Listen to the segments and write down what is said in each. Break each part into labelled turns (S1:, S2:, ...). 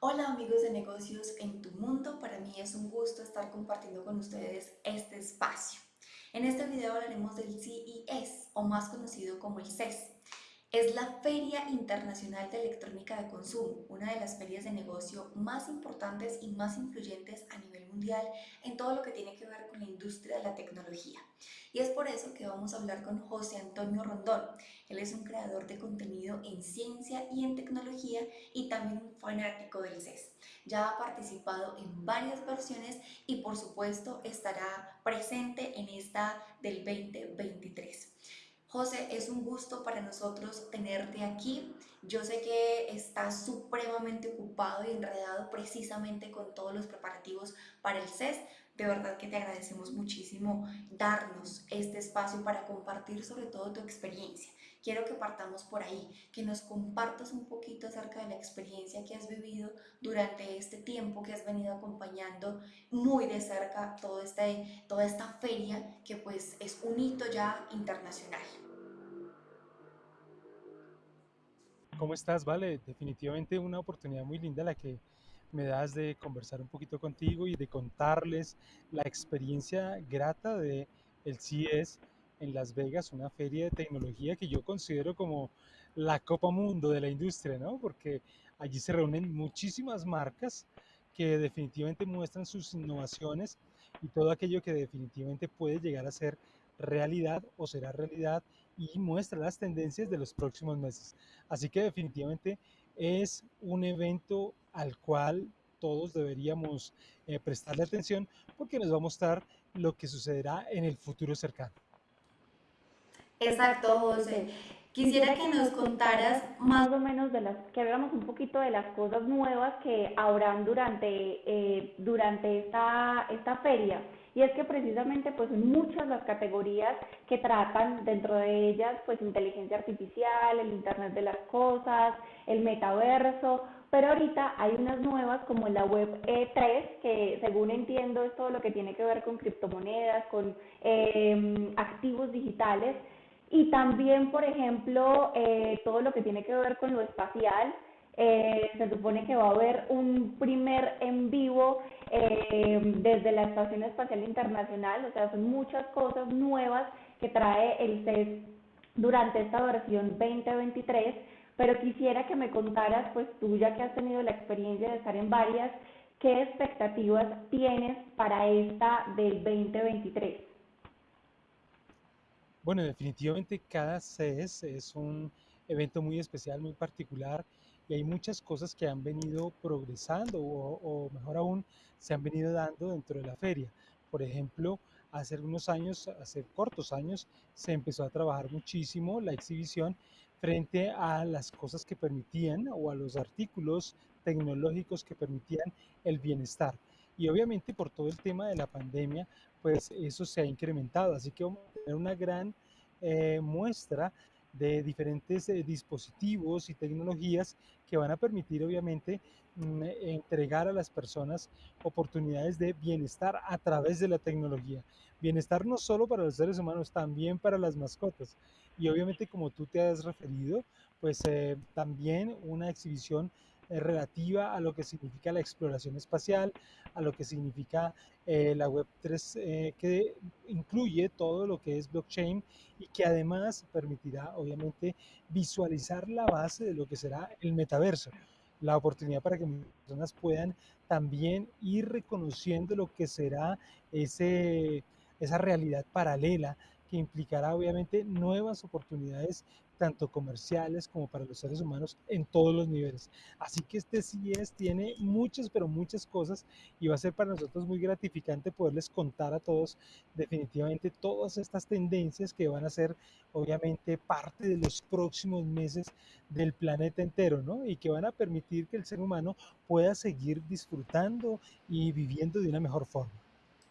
S1: Hola amigos de negocios en tu mundo, para mí es un gusto estar compartiendo con ustedes este espacio. En este video hablaremos del CES o más conocido como el CES. Es la Feria Internacional de Electrónica de Consumo, una de las ferias de negocio más importantes y más influyentes a nivel mundial en todo lo que tiene que ver con la industria de la tecnología. Y es por eso que vamos a hablar con José Antonio Rondón. Él es un creador de contenido en ciencia y en tecnología y también un fanático del CES. Ya ha participado en varias versiones y por supuesto estará presente en esta del 2023. José, es un gusto para nosotros tenerte aquí. Yo sé que estás supremamente ocupado y enredado precisamente con todos los preparativos para el CES. De verdad que te agradecemos muchísimo darnos este espacio para compartir sobre todo tu experiencia. Quiero que partamos por ahí, que nos compartas un poquito acerca de la experiencia que has vivido durante este tiempo que has venido acompañando muy de cerca todo este, toda esta feria que pues es un hito ya internacional.
S2: ¿Cómo estás? Vale, definitivamente una oportunidad muy linda la que me das de conversar un poquito contigo y de contarles la experiencia grata de el CES en Las Vegas, una feria de tecnología que yo considero como la Copa Mundo de la industria, ¿no? Porque allí se reúnen muchísimas marcas que definitivamente muestran sus innovaciones y todo aquello que definitivamente puede llegar a ser realidad o será realidad y muestra las tendencias de los próximos meses. Así que definitivamente es un evento al cual todos deberíamos eh, prestarle atención porque nos va a mostrar lo que sucederá en el futuro cercano.
S1: Exacto, José. Quisiera que nos contaras más o menos de las,
S3: que hablamos un poquito de las cosas nuevas que habrán durante, eh, durante esta, esta feria. Y es que precisamente pues son muchas las categorías que tratan dentro de ellas pues inteligencia artificial, el Internet de las Cosas, el metaverso, pero ahorita hay unas nuevas como la web E3, que según entiendo es todo lo que tiene que ver con criptomonedas, con eh, activos digitales, y también, por ejemplo, eh, todo lo que tiene que ver con lo espacial, eh, se supone que va a haber un primer en vivo eh, desde la Estación Espacial Internacional, o sea, son muchas cosas nuevas que trae el CES durante esta versión 2023, pero quisiera que me contaras, pues tú ya que has tenido la experiencia de estar en varias, ¿qué expectativas tienes para esta del 2023?
S2: Bueno, definitivamente cada CES es un evento muy especial, muy particular y hay muchas cosas que han venido progresando o, mejor aún se han venido dando dentro de la feria. Por ejemplo, hace algunos años, hace cortos años, se empezó a trabajar muchísimo la exhibición frente a las cosas que permitían o a los artículos tecnológicos que permitían el bienestar. Y obviamente por todo el tema de la pandemia, pues eso se ha incrementado. Así que vamos a tener una gran eh, muestra de diferentes eh, dispositivos y tecnologías que van a permitir obviamente mm, entregar a las personas oportunidades de bienestar a través de la tecnología. Bienestar no solo para los seres humanos, también para las mascotas. Y obviamente como tú te has referido, pues eh, también una exhibición relativa a lo que significa la exploración espacial, a lo que significa eh, la Web 3, eh, que incluye todo lo que es blockchain y que además permitirá, obviamente, visualizar la base de lo que será el metaverso. La oportunidad para que personas puedan también ir reconociendo lo que será ese, esa realidad paralela que implicará obviamente nuevas oportunidades tanto comerciales como para los seres humanos en todos los niveles. Así que este CIES tiene muchas, pero muchas cosas y va a ser para nosotros muy gratificante poderles contar a todos definitivamente todas estas tendencias que van a ser obviamente parte de los próximos meses del planeta entero, ¿no? Y que van a permitir que el ser humano pueda seguir disfrutando y viviendo de una mejor forma.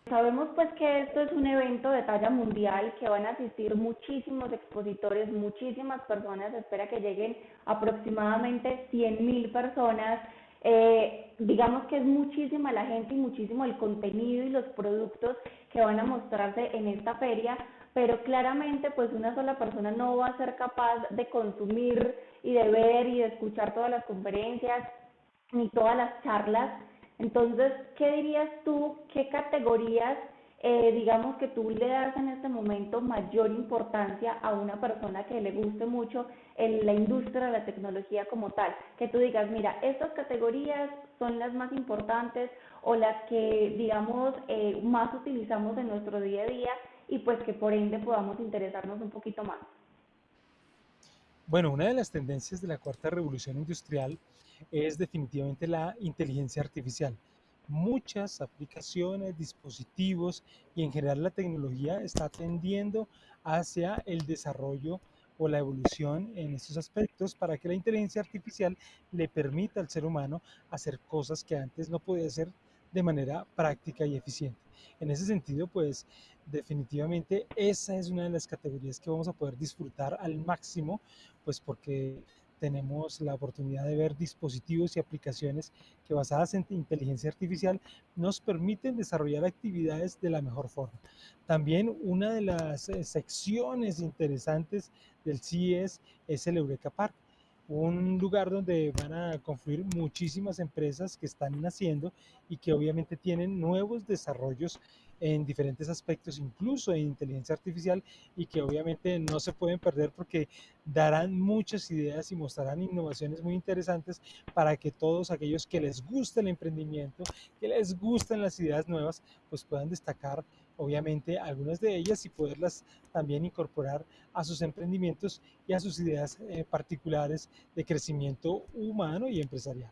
S3: Sabemos pues que esto es un evento de talla mundial, que van a asistir muchísimos expositores, muchísimas personas, espera que lleguen aproximadamente 100 mil personas. Eh, digamos que es muchísima la gente y muchísimo el contenido y los productos que van a mostrarse en esta feria, pero claramente pues una sola persona no va a ser capaz de consumir y de ver y de escuchar todas las conferencias ni todas las charlas. Entonces, ¿qué dirías tú? ¿Qué categorías eh, digamos que tú le das en este momento mayor importancia a una persona que le guste mucho en la industria de la tecnología como tal, que tú digas, mira, estas categorías son las más importantes o las que, digamos, eh, más utilizamos en nuestro día a día y pues que por ende podamos interesarnos un poquito más.
S2: Bueno, una de las tendencias de la cuarta revolución industrial es definitivamente la inteligencia artificial muchas aplicaciones, dispositivos y en general la tecnología está tendiendo hacia el desarrollo o la evolución en estos aspectos para que la inteligencia artificial le permita al ser humano hacer cosas que antes no podía hacer de manera práctica y eficiente. En ese sentido, pues definitivamente esa es una de las categorías que vamos a poder disfrutar al máximo, pues porque tenemos la oportunidad de ver dispositivos y aplicaciones que basadas en inteligencia artificial nos permiten desarrollar actividades de la mejor forma. También una de las eh, secciones interesantes del CIES es el Eureka Park un lugar donde van a confluir muchísimas empresas que están naciendo y que obviamente tienen nuevos desarrollos en diferentes aspectos, incluso en inteligencia artificial, y que obviamente no se pueden perder porque darán muchas ideas y mostrarán innovaciones muy interesantes para que todos aquellos que les gusta el emprendimiento, que les gustan las ideas nuevas, pues puedan destacar obviamente algunas de ellas y poderlas también incorporar a sus emprendimientos y a sus ideas eh, particulares de crecimiento humano y empresarial.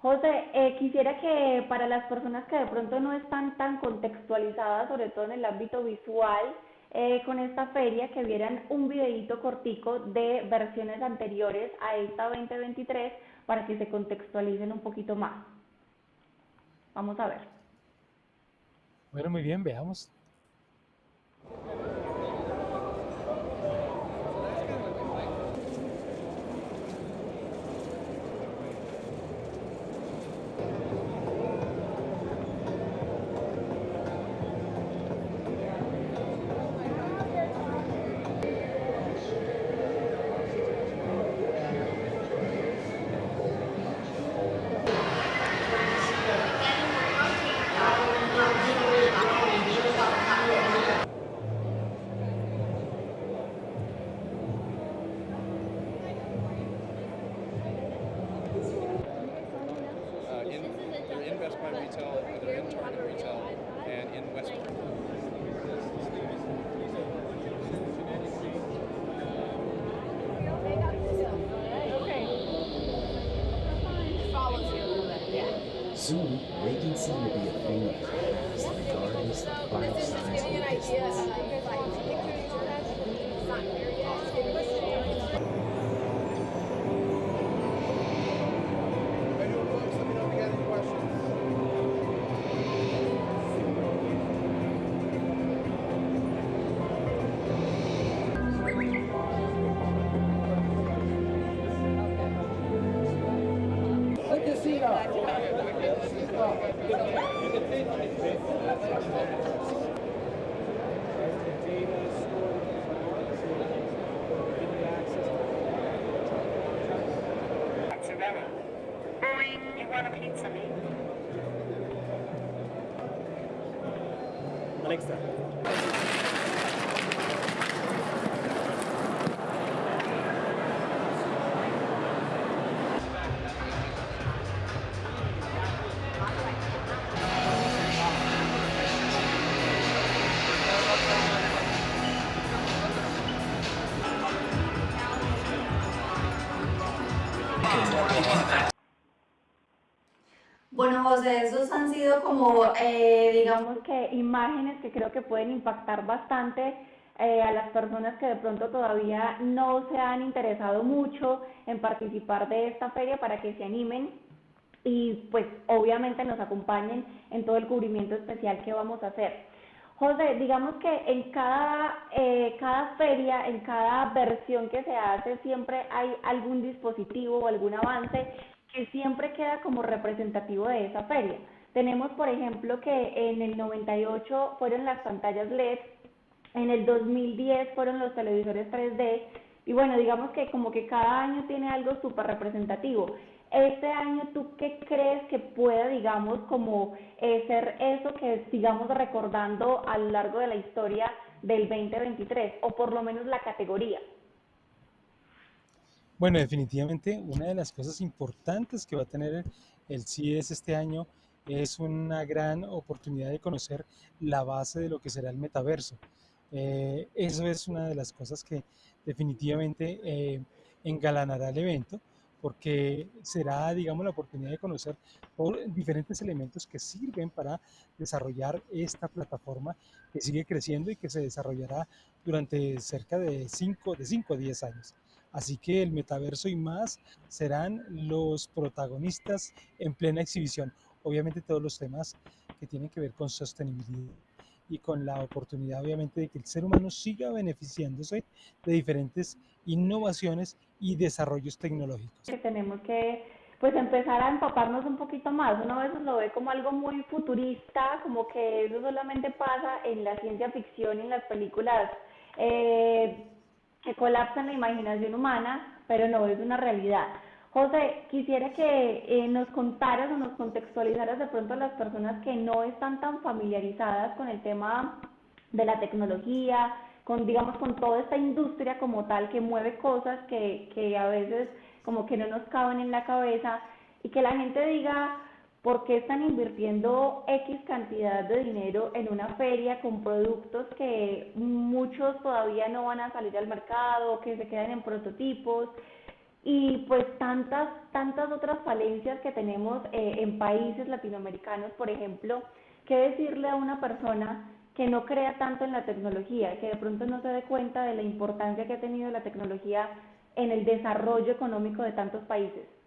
S3: José, eh, quisiera que para las personas que de pronto no están tan contextualizadas, sobre todo en el ámbito visual, eh, con esta feria, que vieran un videíto cortico de versiones anteriores a esta 2023 para que se contextualicen un poquito más. Vamos a ver.
S2: Bueno, muy bien, veamos. by retail, that in Target retail and in Western.
S4: Soon, vacancy will be a thing of the past regardless of
S5: of. Buona pizza, mate.
S6: Alexa.
S1: Bueno, José, esos han sido como, eh, digamos
S3: que imágenes que creo que pueden impactar bastante eh, a las personas que de pronto todavía no se han interesado mucho en participar de esta feria para que se animen y pues obviamente nos acompañen en todo el cubrimiento especial que vamos a hacer. José, digamos que en cada, eh, cada feria, en cada versión que se hace, siempre hay algún dispositivo o algún avance que siempre queda como representativo de esa feria. Tenemos, por ejemplo, que en el 98 fueron las pantallas LED, en el 2010 fueron los televisores 3D, y bueno, digamos que como que cada año tiene algo súper representativo. Este año, ¿tú qué crees que pueda, digamos, como eh, ser eso que sigamos recordando a lo largo de la historia del 2023, o por lo menos la categoría?
S2: Bueno, definitivamente una de las cosas importantes que va a tener el CIES este año es una gran oportunidad de conocer la base de lo que será el metaverso. Eh, eso es una de las cosas que definitivamente eh, engalanará el evento porque será, digamos, la oportunidad de conocer diferentes elementos que sirven para desarrollar esta plataforma que sigue creciendo y que se desarrollará durante cerca de 5 de cinco a 10 años. Así que el metaverso y más serán los protagonistas en plena exhibición. Obviamente todos los temas que tienen que ver con sostenibilidad y con la oportunidad obviamente de que el ser humano siga beneficiándose de diferentes innovaciones y desarrollos tecnológicos.
S3: Que tenemos que pues empezar a empaparnos un poquito más. Uno a veces lo ve como algo muy futurista, como que eso solamente pasa en la ciencia ficción y en las películas eh, que colapsan la imaginación humana, pero no es una realidad. José, quisiera que eh, nos contaras o nos contextualizaras de pronto a las personas que no están tan familiarizadas con el tema de la tecnología, con digamos con toda esta industria como tal que mueve cosas que, que a veces como que no nos caben en la cabeza y que la gente diga por qué están invirtiendo X cantidad de dinero en una feria con productos que muchos todavía no van a salir al mercado, que se quedan en prototipos y pues tantas, tantas otras falencias que tenemos eh, en países latinoamericanos, por ejemplo, ¿qué decirle a una persona que no crea tanto en la tecnología, que de pronto no se dé cuenta de la importancia que ha tenido la tecnología en el desarrollo económico de tantos países?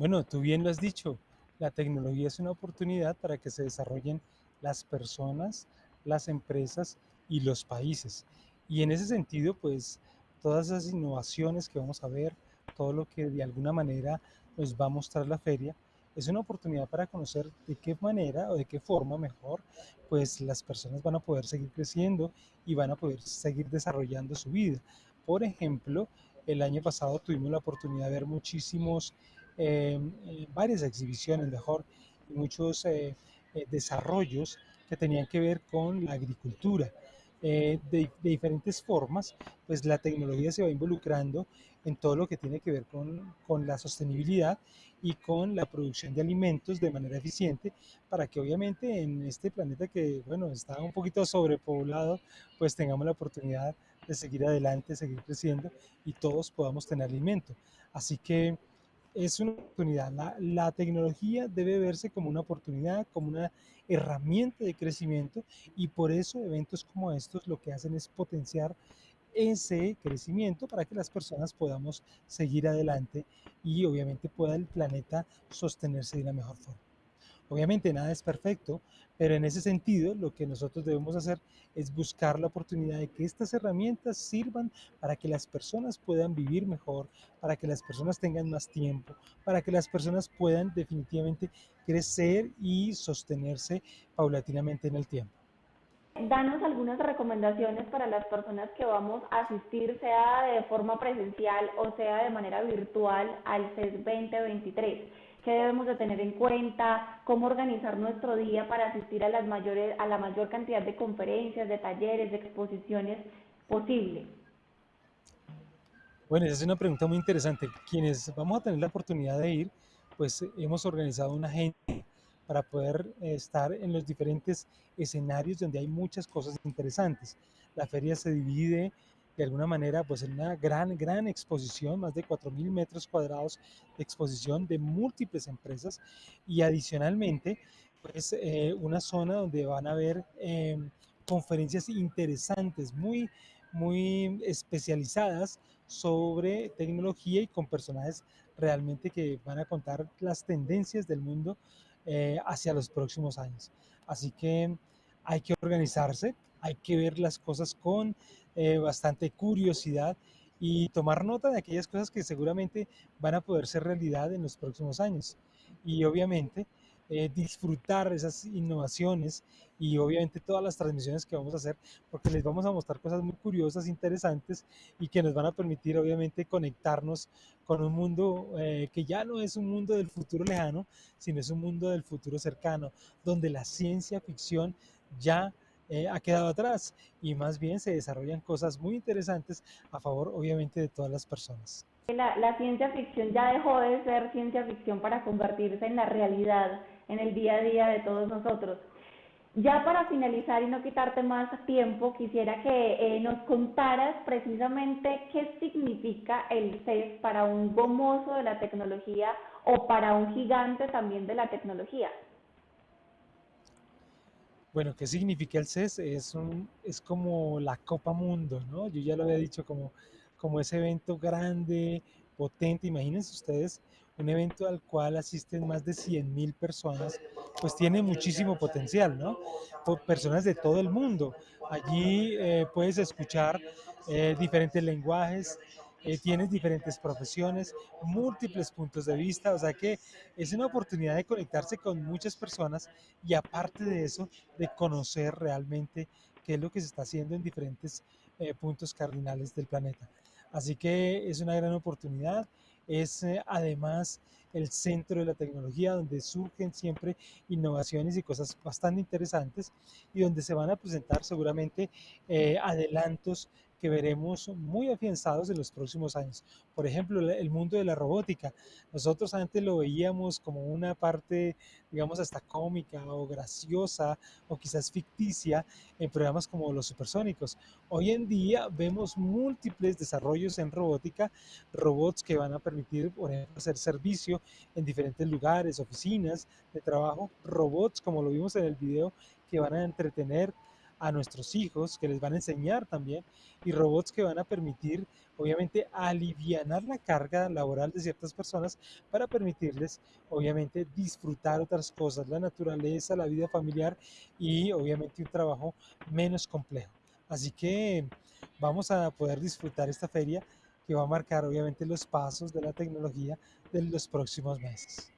S2: Bueno, tú bien lo has dicho, la tecnología es una oportunidad para que se desarrollen las personas, las empresas y los países. Y en ese sentido, pues todas esas innovaciones que vamos a ver, todo lo que de alguna manera nos va a mostrar la feria, es una oportunidad para conocer de qué manera o de qué forma mejor, pues las personas van a poder seguir creciendo y van a poder seguir desarrollando su vida. Por ejemplo, el año pasado tuvimos la oportunidad de ver muchísimos, varias exhibiciones mejor, y muchos eh, desarrollos que tenían que ver con la agricultura. Eh, de, diferentes formas, pues la tecnología se va involucrando en todo lo que tiene que ver con, con, la sostenibilidad y con la producción de alimentos de manera eficiente para que obviamente en este planeta que, bueno, está un poquito sobrepoblado, pues tengamos la oportunidad de seguir adelante, seguir creciendo y todos podamos tener alimento. Así que es una oportunidad. La, la, tecnología debe verse como una oportunidad, como una herramienta de crecimiento y por eso eventos como estos lo que hacen es potenciar ese crecimiento para que las personas podamos seguir adelante y obviamente pueda el planeta sostenerse de la mejor forma. Obviamente nada es perfecto, pero en ese sentido lo que nosotros debemos hacer es buscar la oportunidad de que estas herramientas sirvan para que las personas puedan vivir mejor, para que las personas tengan más tiempo, para que las personas puedan definitivamente crecer y sostenerse paulatinamente en el tiempo.
S3: Danos algunas recomendaciones para las personas que vamos a asistir, sea de forma presencial o sea de manera virtual al CES 2023 qué debemos de tener en cuenta, cómo organizar nuestro día para asistir a, las mayores, a la mayor cantidad de conferencias, de talleres, de exposiciones posible.
S2: Bueno, esa es una pregunta muy interesante. Quienes vamos a tener la oportunidad de ir, pues hemos organizado una agenda para poder estar en los diferentes escenarios donde hay muchas cosas interesantes. La feria se divide de alguna manera pues en una gran, gran exposición, más de 4.000 metros cuadrados de exposición de múltiples empresas y adicionalmente pues eh, una zona donde van a haber eh, conferencias interesantes, muy, muy especializadas sobre tecnología y con personajes realmente que van a contar las tendencias del mundo eh, hacia los próximos años. Así que hay que organizarse, hay que ver las cosas con eh, bastante curiosidad y tomar nota de aquellas cosas que seguramente van a poder ser realidad en los próximos años. Y obviamente eh, disfrutar esas innovaciones y obviamente todas las transmisiones que vamos a hacer, porque les vamos a mostrar cosas muy curiosas, interesantes y que nos van a permitir obviamente conectarnos con un mundo eh, que ya no es un mundo del futuro lejano, sino es un mundo del futuro cercano, donde la ciencia ficción ya eh, ha quedado atrás y más bien se desarrollan cosas muy interesantes a favor obviamente de todas las personas.
S3: La, ciencia ficción ya dejó de ser ciencia ficción para convertirse en la realidad, en el día a día de todos nosotros. Ya para finalizar y no quitarte más tiempo, quisiera que eh, nos contaras precisamente qué significa el CES para un gomoso de la tecnología o para un gigante también de la tecnología.
S2: Bueno, ¿qué significa el CES? Es, un, es como la Copa Mundo, ¿no? Yo ya lo había dicho, como, como ese evento grande, potente. Imagínense ustedes un evento al cual asisten más de 100 mil personas, pues tiene muchísimo potencial, ¿no? Personas de todo el mundo. Allí eh, puedes escuchar eh, diferentes lenguajes, eh, tienes diferentes profesiones, múltiples puntos de vista, o sea que es una oportunidad de conectarse con muchas personas y aparte de eso, de conocer realmente qué es lo que se está haciendo en diferentes eh, puntos cardinales del planeta. Así que es una gran oportunidad, es eh, además el centro de la tecnología donde surgen siempre innovaciones y cosas bastante interesantes y donde se van a presentar seguramente eh, adelantos que veremos muy afianzados en los próximos años. Por ejemplo, el mundo de la robótica. Nosotros antes lo veíamos como una parte, digamos, hasta cómica o graciosa o quizás ficticia en programas como los supersónicos. Hoy en día vemos múltiples desarrollos en robótica, robots que van a permitir, por ejemplo, hacer servicio en diferentes lugares, oficinas de trabajo, robots, como lo vimos en el video, que van a entretener a nuestros hijos, que les van a enseñar también, y robots que van a permitir, obviamente, aliviar la carga laboral de ciertas personas para permitirles, obviamente, disfrutar otras cosas, la naturaleza, la vida familiar y, obviamente, un trabajo menos complejo. Así que vamos a poder disfrutar esta feria que va a marcar, obviamente, los pasos de la tecnología de los próximos meses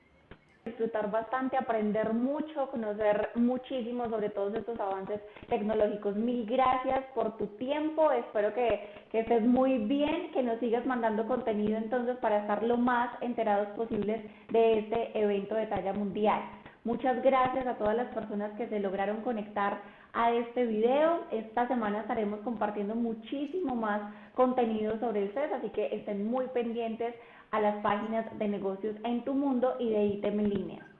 S3: disfrutar bastante, aprender mucho, conocer muchísimo sobre todos estos avances tecnológicos. Mil gracias por tu tiempo, espero que, que, estés muy bien, que nos sigas mandando contenido entonces para estar lo más enterados posibles de este evento de talla mundial. Muchas gracias a todas las personas que se lograron conectar a este video. Esta semana estaremos compartiendo muchísimo más contenido sobre el CES, así que estén muy pendientes a las páginas de negocios en tu mundo y de ITEM en línea.